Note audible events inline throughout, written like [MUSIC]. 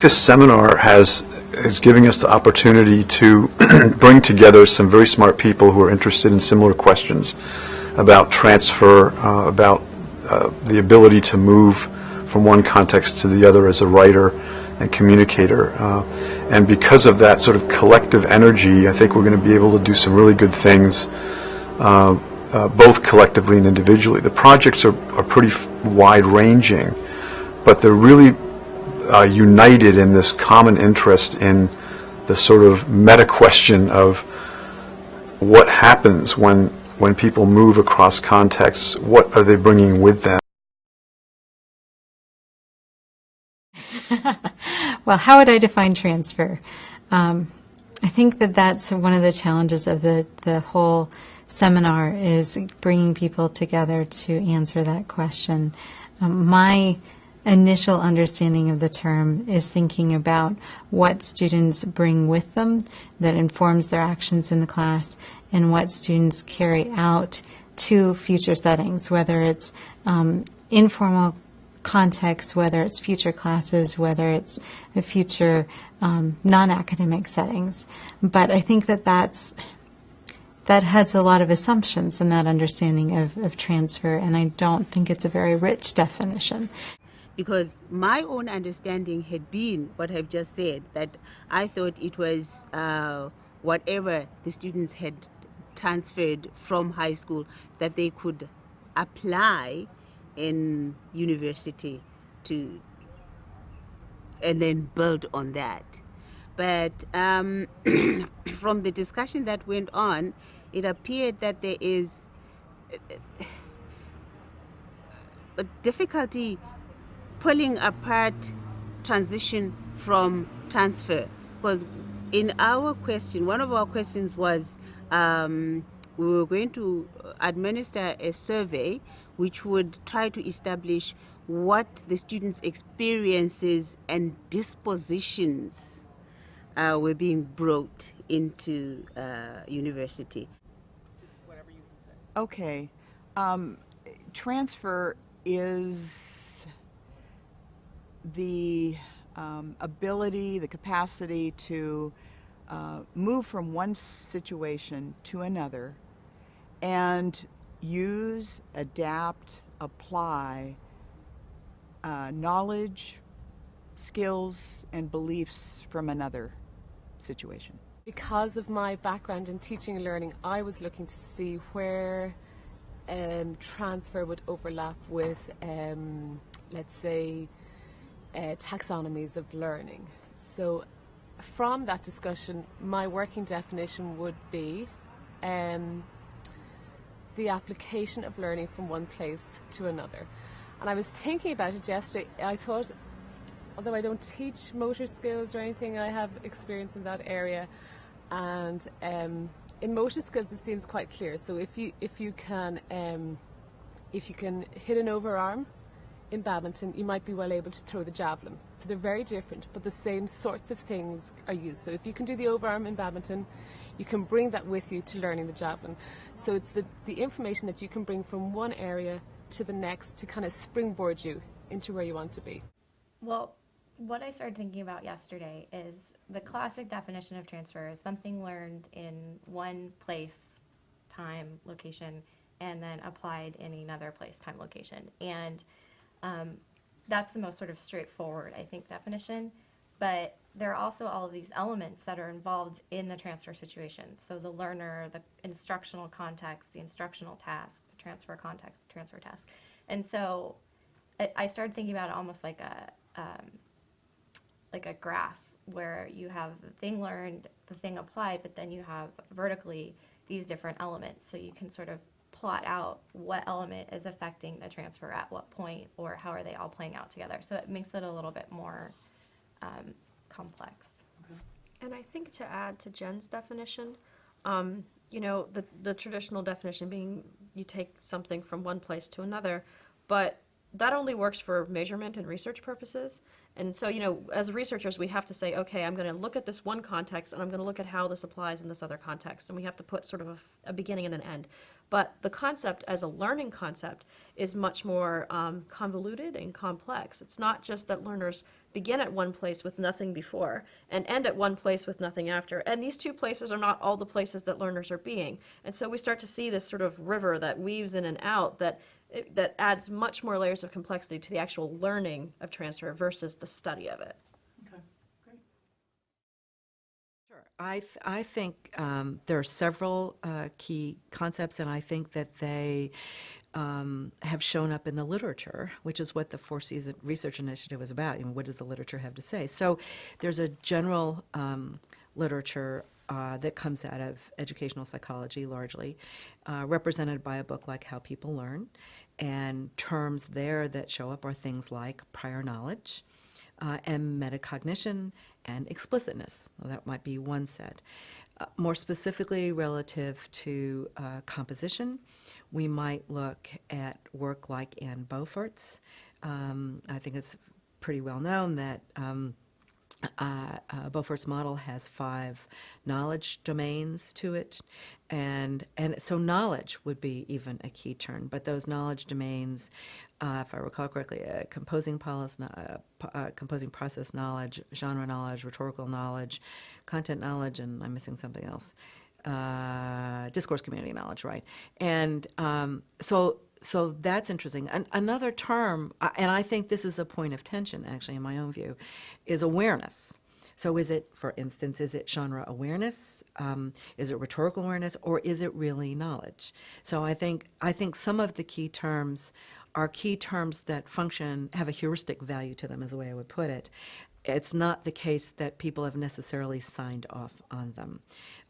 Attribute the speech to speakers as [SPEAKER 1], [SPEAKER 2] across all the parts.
[SPEAKER 1] This seminar has is giving us the opportunity to [CLEARS THROAT] bring together some very smart people who are interested in similar questions about transfer, uh, about uh, the ability to move from one context to the other as a writer and communicator. Uh, and because of that sort of collective energy, I think we're going to be able to do some really good things, uh, uh, both collectively and individually. The projects are, are pretty wide-ranging, but they're really uh, united in this common interest in the sort of meta question of what happens when when people move across contexts. What are they bringing with them? [LAUGHS]
[SPEAKER 2] well, how would I define transfer? Um, I think that that's one of the challenges of the, the whole seminar is bringing people together to answer that question. Um, my initial understanding of the term is thinking about what students bring with them that informs their actions in the class and what students carry out to future settings, whether it's um, informal context, whether it's future classes, whether it's future um, non-academic settings. But I think that that's that has a lot of assumptions in that understanding of, of transfer, and I don't think it's a very rich definition
[SPEAKER 3] because my own understanding had been what I've just said, that I thought it was uh, whatever the students had transferred from high school that they could apply in university to and then build on that. But um, [CLEARS THROAT] from the discussion that went on, it appeared that there is a difficulty pulling apart transition from transfer. Because in our question one of our questions was um, we were going to administer a survey which would try to establish what the students experiences and dispositions uh, were being brought into uh, university.
[SPEAKER 4] Okay. Um, transfer is the um, ability, the capacity to uh, move from one situation to another and use, adapt, apply uh, knowledge, skills, and beliefs from another situation.
[SPEAKER 5] Because of my background in teaching and learning, I was looking to see where um, transfer would overlap with, um, let's say, uh, taxonomies of learning. So from that discussion, my working definition would be um, the application of learning from one place to another. And I was thinking about it yesterday. I thought, although I don't teach motor skills or anything, I have experience in that area. And um, in motor skills, it seems quite clear. So if you if you can um, if you can hit an overarm in badminton, you might be well able to throw the javelin. So they're very different, but the same sorts of things are used. So if you can do the overarm in badminton, you can bring that with you to learning the javelin. So it's the, the information that you can bring from one area to the next to kind of springboard you into where you want to be.
[SPEAKER 6] Well, what I started thinking about yesterday is the classic definition of transfer is something learned in one place, time, location, and then applied in another place, time, location. And um, that's the most sort of straightforward, I think, definition. But there are also all of these elements that are involved in the transfer situation. So the learner, the instructional context, the instructional task, the transfer context, the transfer task. And so I started thinking about it almost like a um, like a graph where you have the thing learned, the thing applied, but then you have vertically these different elements. So you can sort of plot out what element is affecting the transfer at what point or how are they all playing out together. So it makes it a little bit more um, complex.
[SPEAKER 7] And I think to add to Jen's definition, um, you know, the, the traditional definition being you take something from one place to another, but that only works for measurement and research purposes. And so, you know, as researchers, we have to say, okay, I'm going to look at this one context and I'm going to look at how this applies in this other context. And we have to put sort of a, a beginning and an end. But the concept as a learning concept is much more um, convoluted and complex. It's not just that learners begin at one place with nothing before and end at one place with nothing after. And these two places are not all the places that learners are being. And so we start to see this sort of river that weaves in and out that that adds much more layers of complexity to the actual learning of transfer versus the study of it.
[SPEAKER 8] I, th- I think um, there are several uh, key concepts, and I think that they um, have shown up in the literature, which is what the Four Cs Research Initiative was about. You know, what does the literature have to say? So there's a general um, literature uh, that comes out of educational psychology largely, uh, represented by a book like How People Learn. And terms there that show up are things like prior knowledge, uh, and metacognition and explicitness. Well, that might be one set. Uh, more specifically, relative to uh, composition, we might look at work like Anne Beaufort's. Um, I think it's pretty well known that. Um, uh, uh, Beaufort's model has five knowledge domains to it, and and so knowledge would be even a key term. But those knowledge domains, uh, if I recall correctly, uh, composing policy, uh, uh, composing process knowledge, genre knowledge, rhetorical knowledge, content knowledge, and I'm missing something else. Discourse community knowledge, right? And um, so so that's interesting. An- another term, and I think this is a point of tension, actually, in my own view, is awareness. So, is it, for instance, is it genre awareness? Um, is it rhetorical awareness, or is it really knowledge? So, I think I think some of the key terms are key terms that function have a heuristic value to them, is the way I would put it. It's not the case that people have necessarily signed off on them.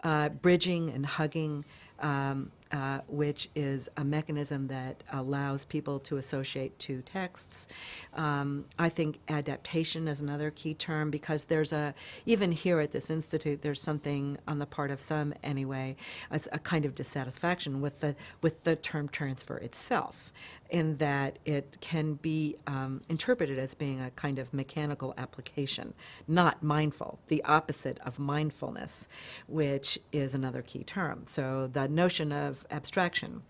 [SPEAKER 8] Uh, bridging and hugging um, uh, which is a mechanism that allows people to associate two texts. Um, I think adaptation is another key term because there's a, even here at this institute, there's something on the part of some anyway, as a kind of dissatisfaction with the, with the term transfer itself, in that it can be um, interpreted as being a kind of mechanical application, not mindful, the opposite of mindfulness, which is another key term. So the notion of abstraction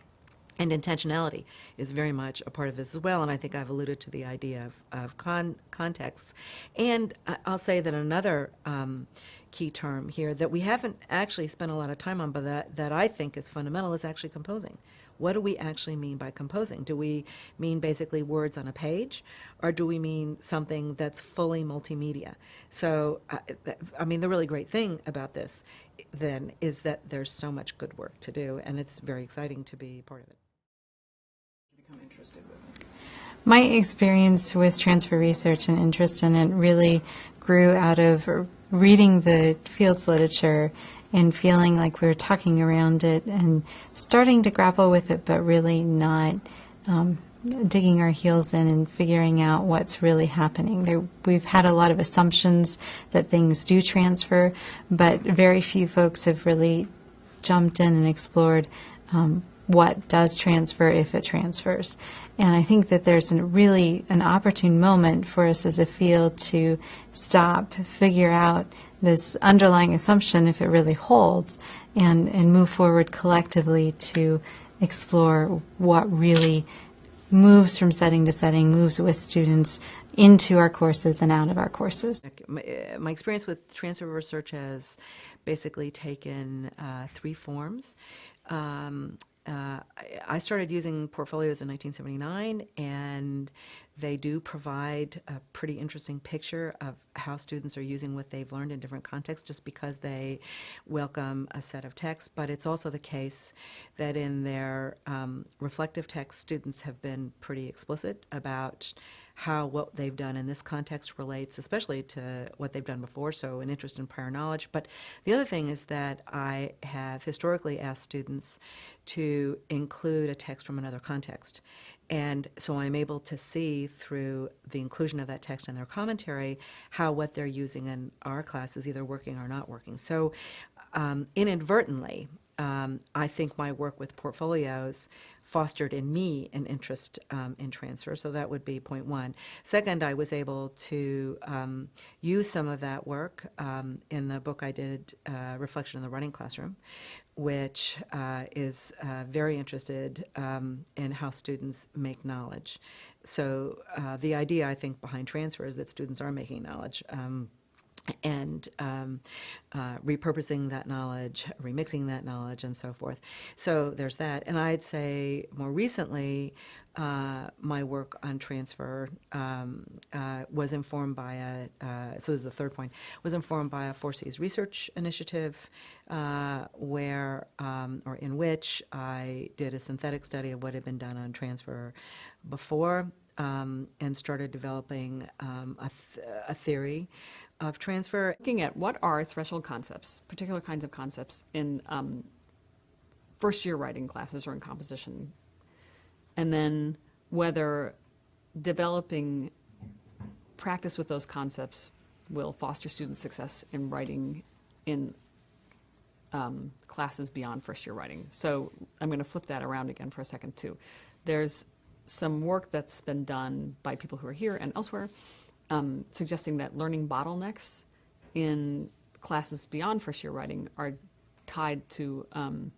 [SPEAKER 8] and intentionality is very much a part of this as well, and I think I've alluded to the idea of, of con- context. And I'll say that another um, key term here that we haven't actually spent a lot of time on, but that, that I think is fundamental, is actually composing. What do we actually mean by composing? Do we mean basically words on a page, or do we mean something that's fully multimedia? So, uh, th- I mean, the really great thing about this then is that there's so much good work to do, and it's very exciting to be part of it.
[SPEAKER 2] My experience with transfer research and interest in it really grew out of reading the fields literature and feeling like we were talking around it and starting to grapple with it, but really not um, digging our heels in and figuring out what's really happening. There, we've had a lot of assumptions that things do transfer, but very few folks have really jumped in and explored um, what does transfer if it transfers. And I think that there's a really an opportune moment for us as a field to stop, figure out this underlying assumption if it really holds, and, and move forward collectively to explore what really moves from setting to setting, moves with students into our courses and out of our courses.
[SPEAKER 8] My, experience with transfer research has basically taken uh, three forms. Um, uh, I started using portfolios in 1979, and they do provide a pretty interesting picture of how students are using what they've learned in different contexts just because they welcome a set of texts. But it's also the case that in their um, reflective text, students have been pretty explicit about how what they've done in this context relates, especially to what they've done before, so an interest in prior knowledge. But the other thing is that I have historically asked students to include a text from another context. And so I'm able to see through the inclusion of that text in their commentary how what they're using in our class is either working or not working. So um, inadvertently, um, I think my work with portfolios fostered in me an interest um, in transfer. So that would be point one. Second, I was able to um, use some of that work um, in the book I did, uh, Reflection in the Writing Classroom, which uh, is uh, very interested um, in how students make knowledge. So uh, the idea, I think, behind transfer is that students are making knowledge. And um, uh, repurposing that knowledge, remixing that knowledge, and so forth. So there's that. And I'd say more recently, uh, my work on transfer um, uh, was informed by a, uh, so this is the third point, was informed by a Four Cs research initiative uh, where, um, or in which I did a synthetic study of what had been done on transfer before um, and started developing um, a, th- a theory of transfer.
[SPEAKER 9] looking at what are threshold concepts, particular kinds of concepts in um, first year writing classes or in composition, and then whether developing practice with those concepts will foster student success in writing in um, classes beyond first year writing. So I'm going to flip that around again for a second too. There's some work that's been done by people who are here and elsewhere um, suggesting that learning bottlenecks in classes beyond first year writing are tied to um,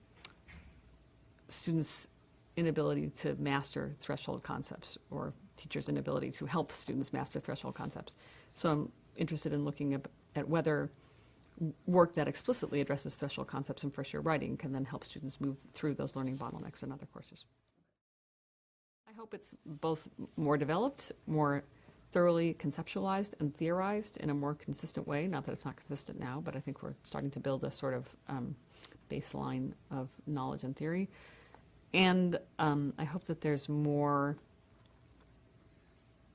[SPEAKER 9] students' inability to master threshold concepts or teachers' inability to help students master threshold concepts. So I'm interested in looking at, at whether work that explicitly addresses threshold concepts in first year writing can then help students move through those learning bottlenecks in other courses. I hope it's both more developed, more thoroughly conceptualized and theorized in a more consistent way. Not that it's not consistent now, but I think we're starting to build a sort of um, baseline of knowledge and theory. And um, I hope that there's more,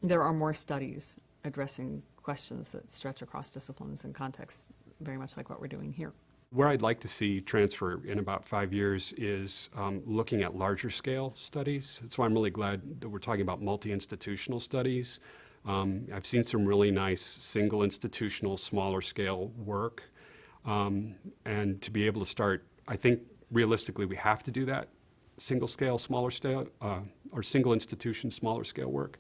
[SPEAKER 9] there are more studies addressing questions that stretch across disciplines and contexts, very much like what we're doing here.
[SPEAKER 10] Where I'd like to see transfer in about five years is um, looking at larger scale studies. That's why I'm really glad that we're talking about multi-institutional studies. Um, I've seen some really nice single institutional, smaller scale work. Um, and to be able to start, I think realistically we have to do that single scale, smaller scale, uh, or single institution, smaller scale work.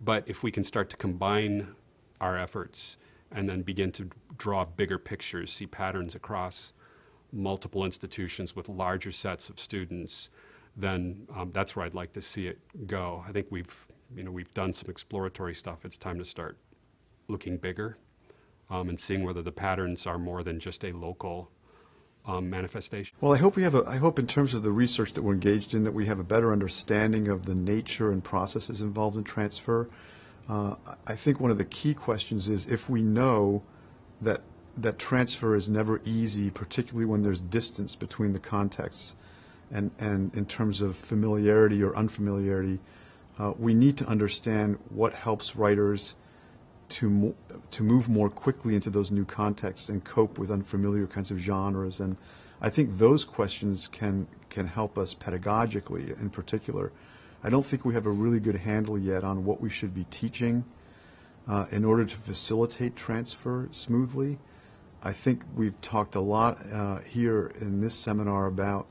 [SPEAKER 10] But if we can start to combine our efforts and then begin to draw bigger pictures, see patterns across multiple institutions with larger sets of students, then um, that's where I'd like to see it go. I think we've, you know, we've done some exploratory stuff. It's time to start looking bigger um, and seeing whether the patterns are more than just a local um, manifestation.
[SPEAKER 1] Well, I hope we have a, I hope in terms of the research that we're engaged in, that we have a better understanding of the nature and processes involved in transfer. Uh, I think one of the key questions is if we know that that transfer is never easy, particularly when there's distance between the contexts, and, and in terms of familiarity or unfamiliarity, uh, we need to understand what helps writers to mo- to move more quickly into those new contexts and cope with unfamiliar kinds of genres. And I think those questions can can help us pedagogically, in particular. I don't think we have a really good handle yet on what we should be teaching uh, in order to facilitate transfer smoothly. I think we've talked a lot uh, here in this seminar about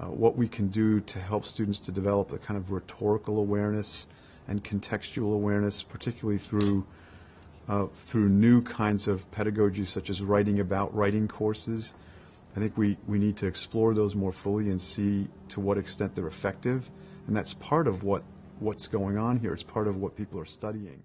[SPEAKER 1] uh, what we can do to help students to develop the kind of rhetorical awareness and contextual awareness, particularly through uh, through new kinds of pedagogy such as writing about writing courses. I think we, we need to explore those more fully and see to what extent they're effective. And that's part of what, what's going on here. It's part of what people are studying.